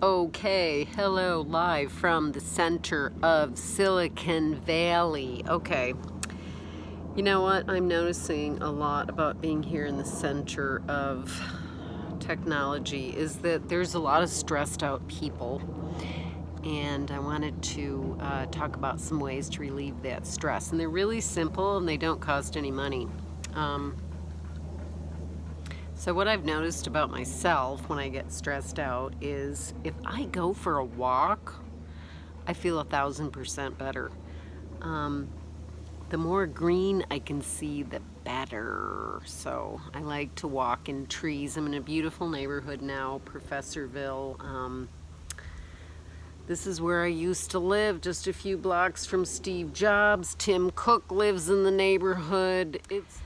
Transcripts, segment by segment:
Okay, hello, live from the center of Silicon Valley. Okay, you know what? I'm noticing a lot about being here in the center of technology is that there's a lot of stressed out people. And I wanted to uh, talk about some ways to relieve that stress. And they're really simple and they don't cost any money. Um, so what I've noticed about myself when I get stressed out is if I go for a walk, I feel a thousand percent better. Um, the more green I can see, the better. So I like to walk in trees. I'm in a beautiful neighborhood now, Professorville. Um, this is where I used to live, just a few blocks from Steve Jobs. Tim Cook lives in the neighborhood. It's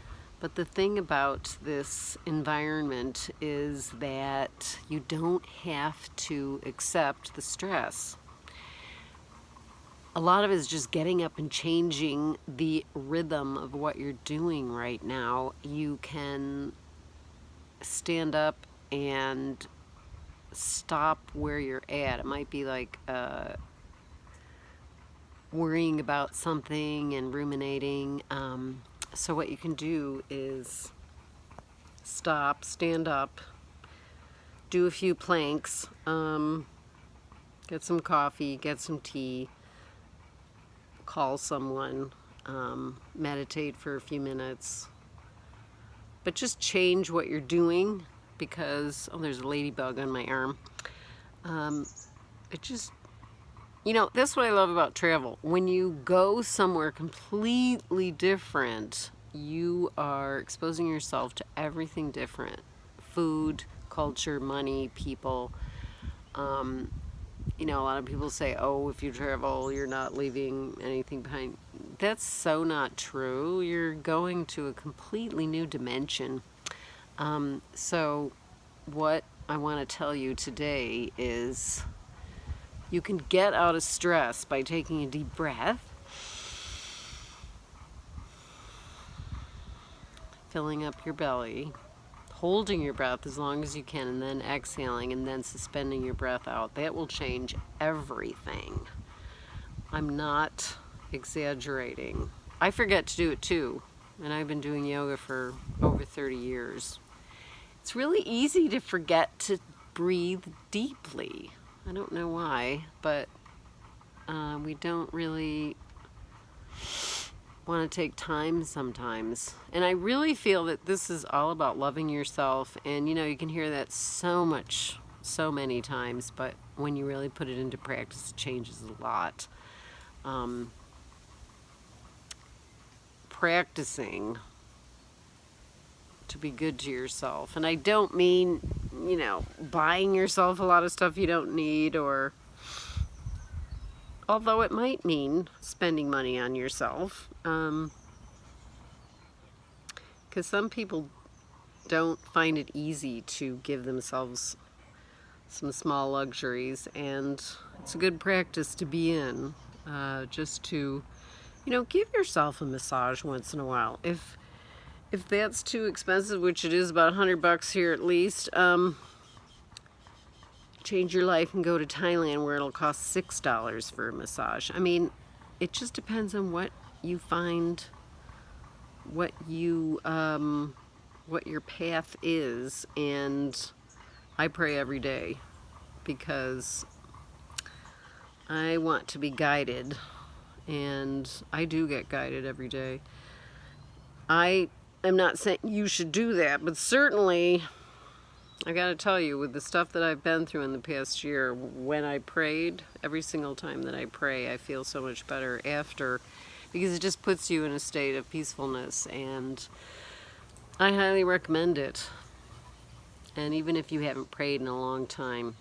but the thing about this environment is that you don't have to accept the stress. A lot of it is just getting up and changing the rhythm of what you're doing right now. You can stand up and stop where you're at. It might be like uh, worrying about something and ruminating. Um, so what you can do is stop, stand up, do a few planks, um, get some coffee, get some tea, call someone, um, meditate for a few minutes, but just change what you're doing because, oh, there's a ladybug on my arm. Um, it just you know, that's what I love about travel. When you go somewhere completely different, you are exposing yourself to everything different. Food, culture, money, people. Um, you know, a lot of people say, oh, if you travel, you're not leaving anything behind. That's so not true. You're going to a completely new dimension. Um, so what I want to tell you today is you can get out of stress by taking a deep breath, filling up your belly, holding your breath as long as you can, and then exhaling and then suspending your breath out. That will change everything. I'm not exaggerating. I forget to do it too, and I've been doing yoga for over 30 years. It's really easy to forget to breathe deeply. I don't know why, but uh, we don't really want to take time sometimes. And I really feel that this is all about loving yourself. And you know, you can hear that so much, so many times, but when you really put it into practice, it changes a lot. Um, practicing to be good to yourself. And I don't mean, you know, buying yourself a lot of stuff you don't need or although it might mean spending money on yourself. Um, because some people don't find it easy to give themselves some small luxuries and it's a good practice to be in uh, just to you know give yourself a massage once in a while if if that's too expensive, which it is about 100 bucks here at least, um, change your life and go to Thailand where it'll cost $6 for a massage. I mean, it just depends on what you find, what you, um, what your path is. And I pray every day because I want to be guided and I do get guided every day. I I'm not saying you should do that, but certainly, I gotta tell you, with the stuff that I've been through in the past year, when I prayed, every single time that I pray, I feel so much better after, because it just puts you in a state of peacefulness, and I highly recommend it. And even if you haven't prayed in a long time,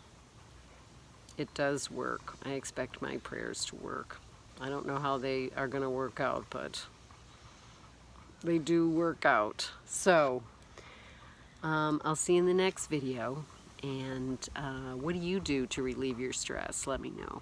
it does work. I expect my prayers to work. I don't know how they are going to work out, but they do work out. So, um, I'll see you in the next video. And uh, what do you do to relieve your stress? Let me know.